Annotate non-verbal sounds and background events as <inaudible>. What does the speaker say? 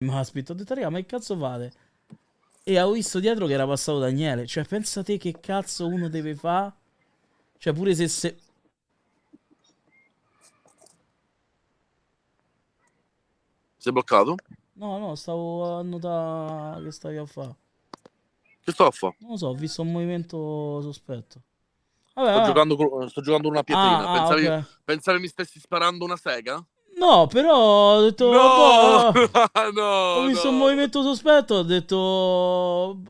Maspit. Ho detto, raga, ma che cazzo fate? E ho visto dietro che era passato Daniele. Cioè, pensa te che cazzo uno deve fare? Cioè, pure se... se... Sei bloccato? No, no, stavo a notare che stavi a fare. Che sto a fare? Non lo so, ho visto un movimento sospetto. Vabbè, Sto vabbè. giocando, sto giocando una pietrina. Ah, ah, pensavi, ok. pensavi mi stessi sparando una sega? No, però ho detto... No! boh, <laughs> no! ho visto no. un movimento sospetto, ho detto...